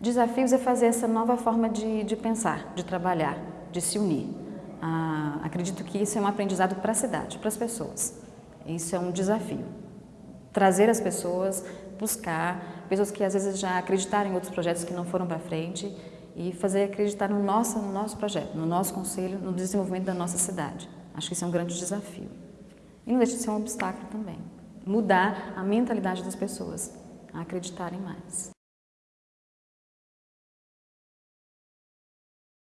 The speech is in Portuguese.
Desafios é fazer essa nova forma de, de pensar, de trabalhar, de se unir. Ah, acredito que isso é um aprendizado para a cidade, para as pessoas. Isso é um desafio. Trazer as pessoas, buscar pessoas que às vezes já acreditaram em outros projetos que não foram para frente e fazer acreditar no nosso, no nosso projeto, no nosso conselho, no desenvolvimento da nossa cidade. Acho que isso é um grande desafio. E não deixa de ser um obstáculo também. Mudar a mentalidade das pessoas a acreditarem mais.